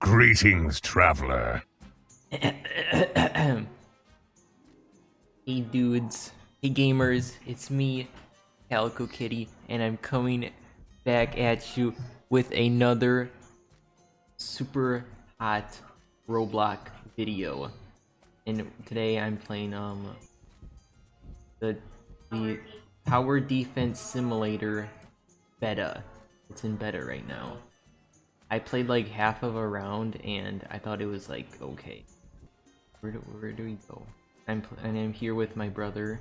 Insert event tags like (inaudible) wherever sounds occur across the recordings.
Greetings, traveler. hey dudes, hey gamers, it's me, Calico Kitty, and I'm coming back at you with another super hot Roblox video. And today I'm playing um the the Tower Defense Simulator beta. It's in beta right now. I played like half of a round and I thought it was like okay. Where do, where do we go? I'm and I'm here with my brother.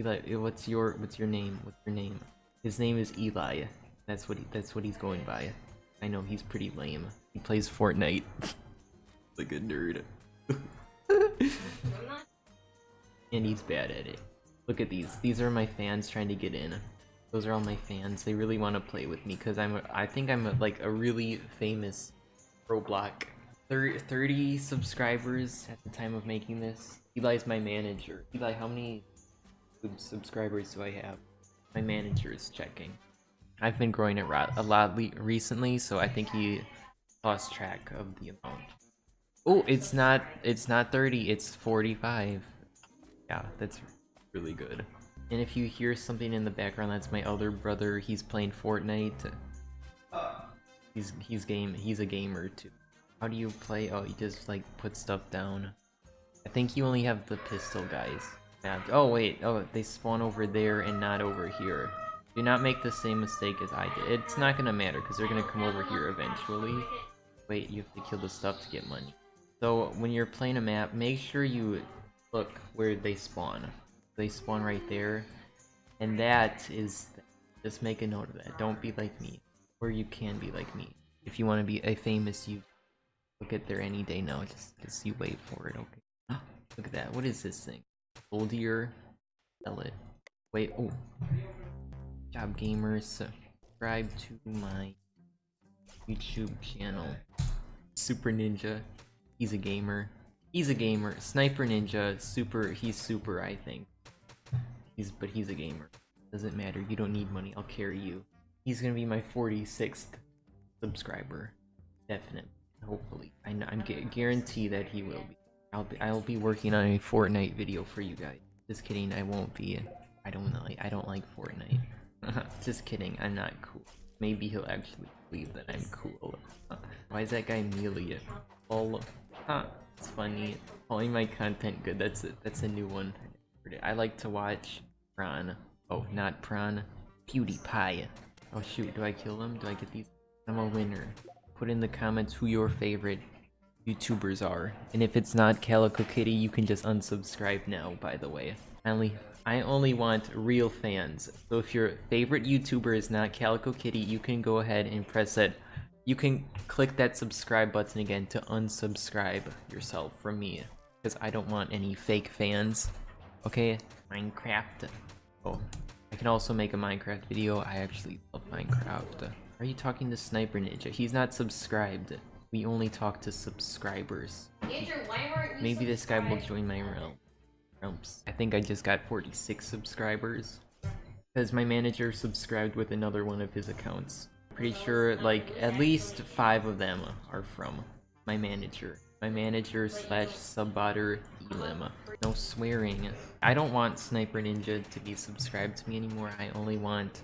Eli, eh, what's your what's your name? What's your name? His name is Eli. That's what he, that's what he's going by. I know he's pretty lame. He plays Fortnite. like a nerd. (laughs) and he's bad at it. Look at these. These are my fans trying to get in. Those are all my fans. They really want to play with me because I'm. A, I think I'm a, like a really famous Roblox. 30, 30 subscribers at the time of making this. Eli's my manager. Eli, how many subscribers do I have? My manager is checking. I've been growing it a lot recently, so I think he lost track of the amount. Oh, it's not. It's not 30. It's 45. Yeah, that's really good. And if you hear something in the background, that's my other brother. He's playing Fortnite. He's he's game he's a gamer too. How do you play? Oh, you just like put stuff down. I think you only have the pistol guys. Yeah. Oh wait. Oh, they spawn over there and not over here. Do not make the same mistake as I did. It's not gonna matter because they're gonna come over here eventually. Wait, you have to kill the stuff to get money. So when you're playing a map, make sure you look where they spawn they spawn right there. And that is, just make a note of that. Don't be like me, or you can be like me. If you want to be a famous you, look at there any day now. Just, just you wait for it, okay? Ah, look at that. What is this thing? Goldier, sell it. Wait, oh. Job gamers, subscribe to my YouTube channel. Super Ninja, he's a gamer. He's a gamer. Sniper Ninja, super, he's super, I think. He's but he's a gamer. Doesn't matter. You don't need money. I'll carry you. He's gonna be my 46th subscriber. Definitely. Hopefully. I know, I'm guarantee that he will be. I'll be I'll be working on a Fortnite video for you guys. Just kidding. I won't be. I don't like I don't like Fortnite. (laughs) Just kidding. I'm not cool. Maybe he'll actually believe that I'm cool. (laughs) Why is that guy Amelia? All huh. It's funny. Calling my content good. That's it. That's a new one. I like to watch Prawn. Oh, mm-hmm. not Prawn. PewDiePie. Oh shoot, do I kill him? Do I get these? I'm a winner. Put in the comments who your favorite YouTubers are. And if it's not Calico Kitty, you can just unsubscribe now, by the way. I only, I only want real fans. So if your favorite YouTuber is not Calico Kitty, you can go ahead and press that. You can click that subscribe button again to unsubscribe yourself from me. Because I don't want any fake fans. Okay, Minecraft. Oh, I can also make a Minecraft video. I actually love Minecraft. Are you talking to Sniper Ninja? He's not subscribed. We only talk to subscribers. Andrew, Maybe this guy will join my realm. Realms. I think I just got 46 subscribers. Because my manager subscribed with another one of his accounts. Pretty sure like at least five of them are from my manager. My manager slash subbotter Elim. No swearing. I don't want Sniper Ninja to be subscribed to me anymore. I only want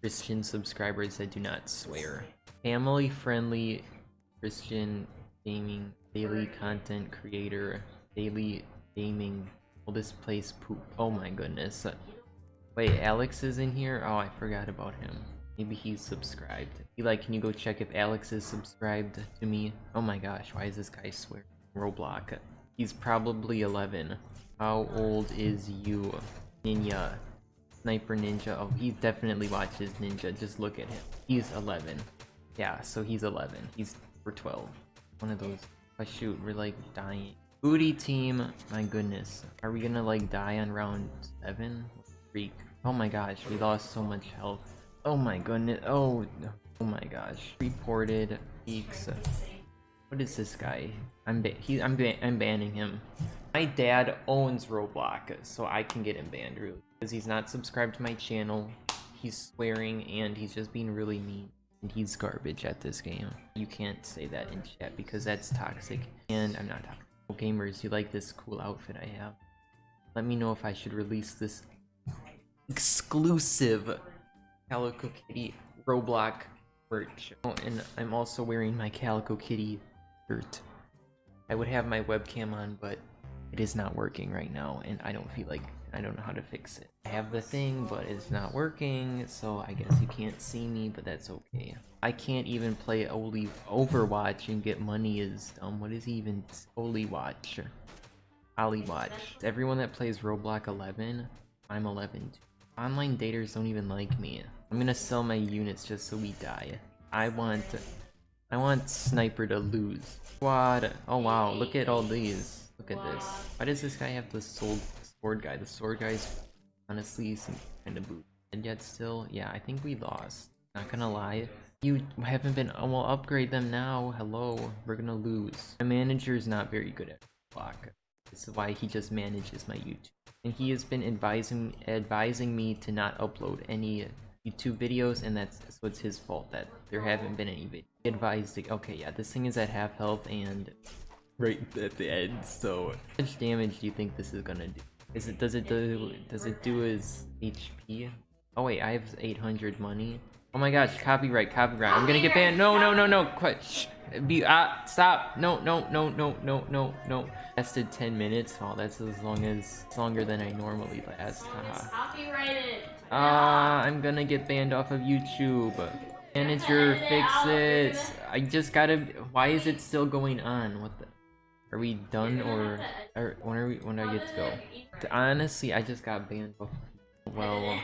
Christian subscribers that do not swear. Family friendly Christian gaming daily content creator daily gaming this place poop oh my goodness wait alex is in here oh i forgot about him maybe he's subscribed Eli, can you go check if alex is subscribed to me oh my gosh why is this guy swear roblox He's probably 11. How old is you? Ninja. Sniper Ninja. Oh, he definitely watches Ninja. Just look at him. He's 11. Yeah, so he's 11. He's for 12. One of those. Oh shoot, we're like dying. Booty team. My goodness. Are we gonna like die on round 7? Freak. Oh my gosh, we lost so much health. Oh my goodness. Oh, oh my gosh. Reported. Peaks. What is this guy? I'm he I'm ba I'm banning him. My dad owns Roblox, so I can get him banned really because he's not subscribed to my channel. He's swearing and he's just being really mean. and he's garbage at this game. You can't say that in chat because that's toxic, and I'm not toxic. Gamers, you like this cool outfit I have? Let me know if I should release this exclusive Calico Kitty Roblox merch. Oh, and I'm also wearing my Calico Kitty shirt. I would have my webcam on, but it is not working right now, and I don't feel like I don't know how to fix it. I have the thing, but it's not working, so I guess you can't see me, but that's okay. I can't even play Oli Overwatch and get money is dumb. What is even Oli Watch? Ollie Watch. Everyone that plays Roblox 11, I'm 11 too. Online daters don't even like me. I'm gonna sell my units just so we die. I want I want Sniper to lose. Squad. Oh wow, look at all these. Look at this. Why does this guy have the sword, sword guy? The sword guy's honestly some kind of boot. And yet still, yeah, I think we lost. Not gonna lie. You haven't been, oh, well, upgrade them now. Hello, we're gonna lose. My manager is not very good at block. This is why he just manages my YouTube. And he has been advising advising me to not upload any YouTube videos, and that's so it's his fault that there haven't been any videos. He advised, to, okay, yeah, this thing is at half health and right at the end. So, how much damage do you think this is gonna do? Is it does it do does it do his HP? Oh wait, I have 800 money. Oh my gosh, copyright, copyright. I'm gonna get banned. No, no, no, no. Quit. Be ah, stop. No, no, no, no, no, no, no. Lasted 10 minutes. Oh, that's as long as it's longer than I normally last. Copyrighted. Ah, I'm gonna get banned off of YouTube. Manager, fix this. I just gotta. Why is it still going on? What the? Are we done or, or when are we? When do I get to go? Honestly, I just got banned off. Well,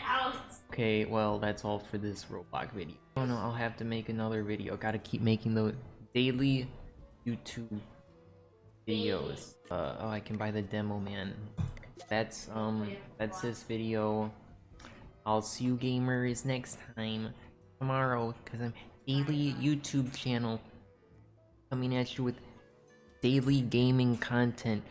okay. Well, that's all for this Roblox video. Oh no, I'll have to make another video. Gotta keep making the daily YouTube videos. Uh, oh, I can buy the demo, man. That's um, that's this video. I'll see you gamers next time tomorrow because I'm daily YouTube channel coming at you with daily gaming content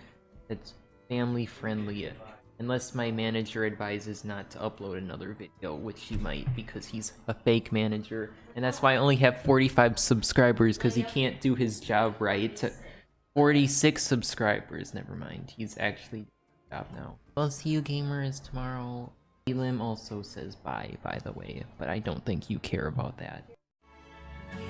that's family friendly. Unless my manager advises not to upload another video, which he might because he's a fake manager. And that's why I only have 45 subscribers because he can't do his job right. 46 subscribers, never mind. He's actually job now. I'll see you gamers tomorrow. Elim also says bye, by the way, but I don't think you care about that. We